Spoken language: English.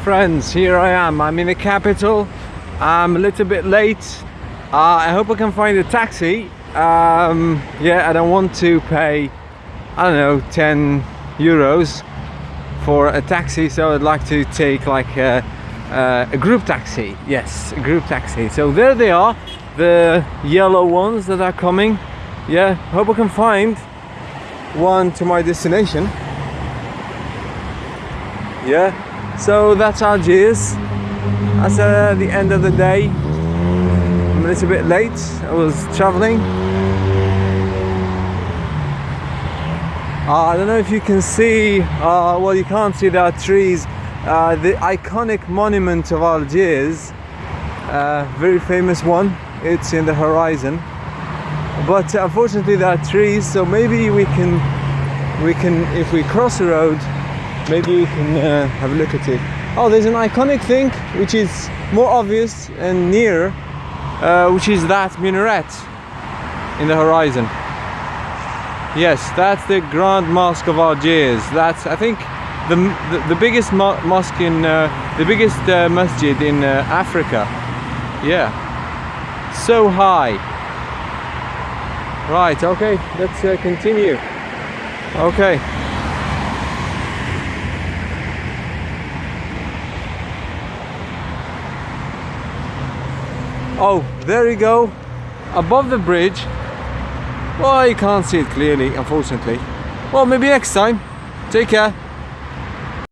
friends here I am. I'm in the capital. I'm a little bit late. Uh, I hope I can find a taxi. Um, yeah I don't want to pay I don't know 10 euros for a taxi so I'd like to take like a, a, a group taxi. Yes a group taxi. So there they are the yellow ones that are coming. Yeah hope I can find one to my destination yeah? So that's Algiers that's uh, the end of the day. I'm a little bit late. I was traveling. Uh, I don't know if you can see uh, well you can't see there are trees. Uh, the iconic monument of Algiers uh, very famous one. It's in the horizon. But unfortunately there are trees so maybe we can we can if we cross the road maybe you can uh, have a look at it. Oh there's an iconic thing which is more obvious and near uh, which is that minaret in the horizon. Yes that's the Grand Mosque of Algiers. That's I think the, the, the biggest mo mosque in uh, the biggest uh, masjid in uh, Africa. Yeah. So high. Right okay let's uh, continue. Okay oh there you go. Above the bridge. Well you can't see it clearly unfortunately. Well maybe next time. Take care